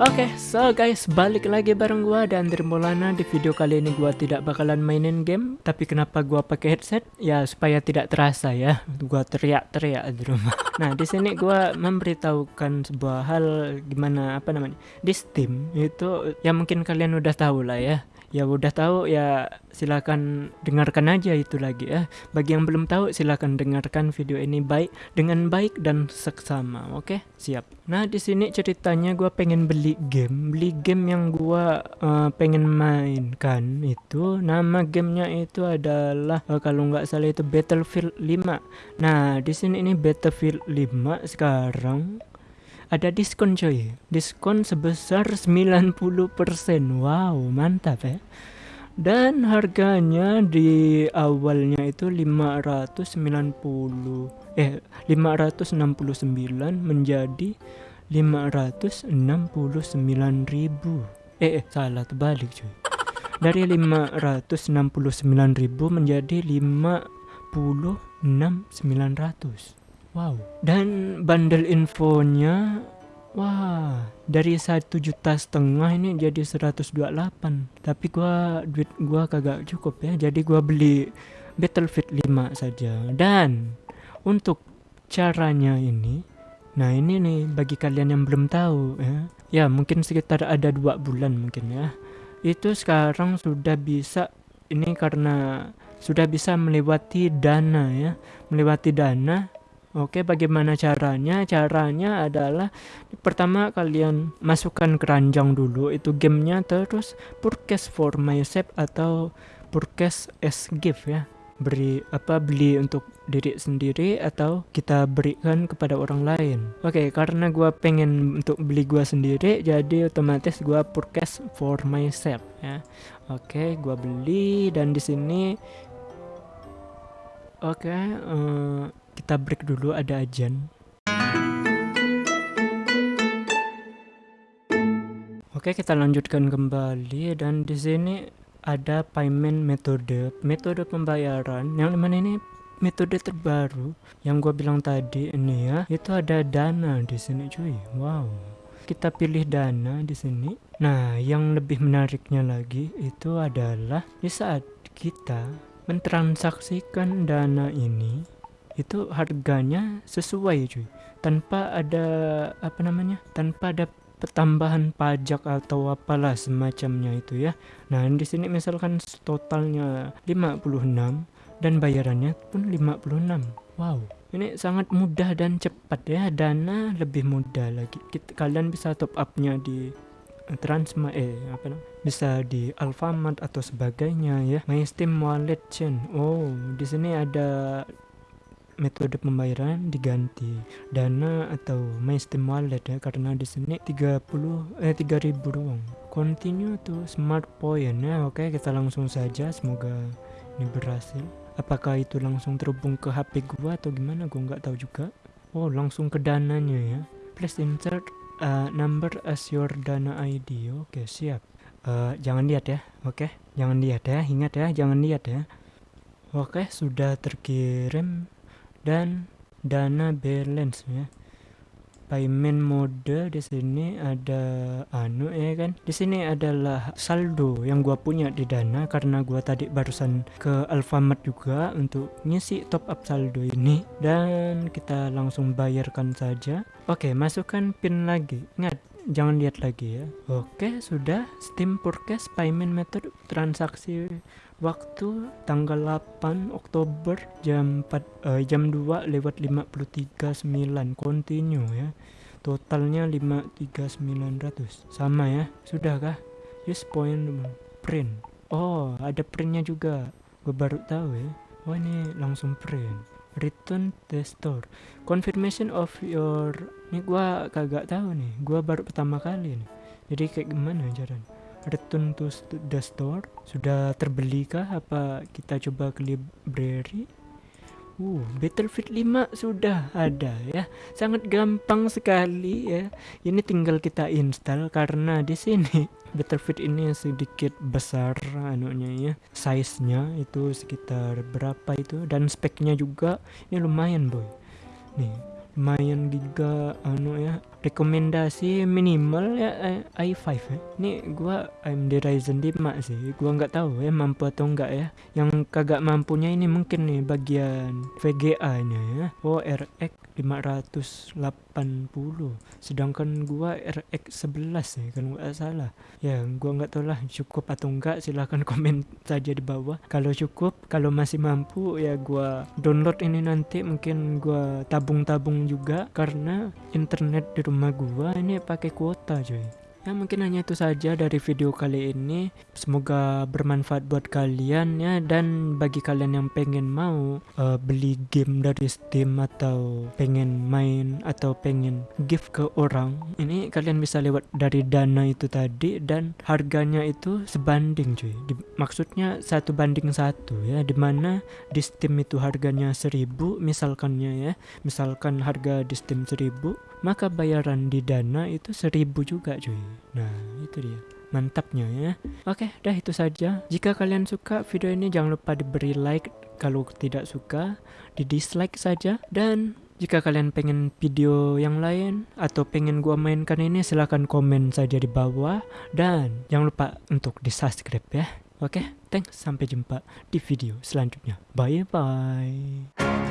Oke, okay, so guys, balik lagi bareng gua dan Maulana di video kali ini gua tidak bakalan mainin game, tapi kenapa gua pakai headset? Ya supaya tidak terasa ya, gua teriak-teriak di rumah. Nah, di sini gua memberitahukan sebuah hal gimana apa namanya? Di Steam itu ya mungkin kalian udah tahu lah ya ya udah tahu ya silakan dengarkan aja itu lagi ya bagi yang belum tahu silakan dengarkan video ini baik dengan baik dan seksama oke? Okay? siap. Nah di sini ceritanya gue pengen beli game. Beli game yang gue uh, pengen mainkan itu. Nama gamenya itu adalah uh, kalau nggak salah itu Battlefield 5 nah di sini ini Battlefield 5 sekarang ada diskon coy. Diskon sebesar 90% wow mantap ya dan harganya di awalnya itu 590 eh 569 menjadi 569.000 eh, eh salah terbalik cuy dari 569.000 menjadi 56.900 Wow. Dan bundle infonya Wah, dari satu juta setengah ini jadi 128. Tapi gua duit gua kagak cukup ya. Jadi gua beli Battlefield 5 saja. Dan untuk caranya ini Nah ini nih bagi kalian yang belum tahu ya Ya mungkin sekitar ada dua bulan mungkin ya Itu sekarang sudah bisa Ini karena sudah bisa melewati dana ya Melewati dana Oke, bagaimana caranya? Caranya adalah pertama kalian masukkan keranjang dulu itu gamenya terus purchase for myself atau purchase as gift ya. Beri apa beli untuk diri sendiri atau kita berikan kepada orang lain. Oke, karena gua pengen untuk beli gua sendiri jadi otomatis gua purchase for myself ya. Oke, gua beli dan di sini Oke, uh, kita break dulu ada ajan. Oke, kita lanjutkan kembali. Dan di sini ada payment metode, metode pembayaran. Yang mana ini metode terbaru? Yang gue bilang tadi ini ya itu ada dana di sini cuy. Wow. Kita pilih dana di sini. Nah yang lebih menariknya lagi itu adalah di saat kita mentransaksikan dana ini itu harganya sesuai cuy. Tanpa ada apa namanya tanpa ada tambahan pajak atau apalah semacamnya itu ya. Nah di sini misalkan totalnya 56 dan bayarannya pun 56 wow. Ini sangat mudah dan cepat ya. Dana lebih mudah lagi. Kita, kalian bisa top upnya di Transma eh apa namanya bisa di Alfamart atau sebagainya ya. My Steam Wallet Chain oh di sini ada metode pembayaran diganti. Dana atau my steam wallet ya karena di sini 30 eh 3000 doang continue to smart point. Ya oke kita langsung saja. Semoga ini berhasil. Apakah itu langsung terhubung ke HP gua atau gimana? Gua nggak tahu juga. Oh langsung ke dananya ya. Please insert uh, number as your dana ID oke siap. Uh, jangan lihat ya. Oke jangan lihat ya. Ingat ya jangan lihat ya. Oke sudah terkirim dan dana balance ya. Payment mode di sini ada anu ya kan? Di sini adalah saldo yang gua punya di dana karena gua tadi barusan ke Alfamart juga untuk ngisi top up saldo ini. Dan kita langsung bayarkan saja. Oke masukkan pin lagi. Ingat jangan lihat lagi ya. Oke sudah. Steam Forecast payment method transaksi waktu tanggal 8 Oktober jam 4 uh, eh, jam 2 lewat 53.9 continue ya. Totalnya 53900 sama ya. Sudah kah use point print. Oh ada printnya juga. Gue baru tahu ya. Oh ini langsung print return the store. Confirmation of your ini gua kagak tahu nih. Gua baru pertama kali nih. Jadi kayak gimana caranya? Return to the store sudah terbeli kah? Apa kita coba ke library Uh, Battlefield 5 sudah ada ya. Sangat gampang sekali ya. Ini tinggal kita install karena di sini Battlefield ini sedikit besar anunya ya. Size-nya itu sekitar berapa itu dan speknya juga ini lumayan, boy. Nih, lumayan giga anu ya rekomendasi minimal ya eh, i5 ya. Ini gua AMD Ryzen 5 sih. Gua nggak tahu ya mampu atau enggak ya. Yang kagak mampunya ini mungkin nih bagian VGA-nya ya. Oh RX 580 sedangkan gua RX 11 ya kalau nggak salah. Ya gua nggak tahu lah cukup atau enggak silahkan komen saja di bawah. Kalau cukup kalau masih mampu ya gua download ini nanti mungkin gua tabung-tabung juga karena internet di rumah gua ini pakai kuota cuy Ya mungkin hanya itu saja dari video kali ini. Semoga bermanfaat buat kalian ya dan bagi kalian yang pengen mau uh, beli game dari Steam atau pengen main atau pengen gift ke orang, ini kalian bisa lewat dari Dana itu tadi dan harganya itu sebanding cuy. Di, maksudnya satu banding satu ya di mana di Steam itu harganya seribu misalkannya ya. Misalkan harga di Steam seribu maka bayaran di dana itu seribu juga cuy. Nah itu dia. Mantapnya ya. Oke dah itu saja. Jika kalian suka video ini jangan lupa diberi like kalau tidak suka di dislike saja. Dan jika kalian pengen video yang lain atau pengen gua mainkan ini silahkan komen saja di bawah. Dan jangan lupa untuk di subscribe ya. Oke thanks. Sampai jumpa di video selanjutnya. Bye bye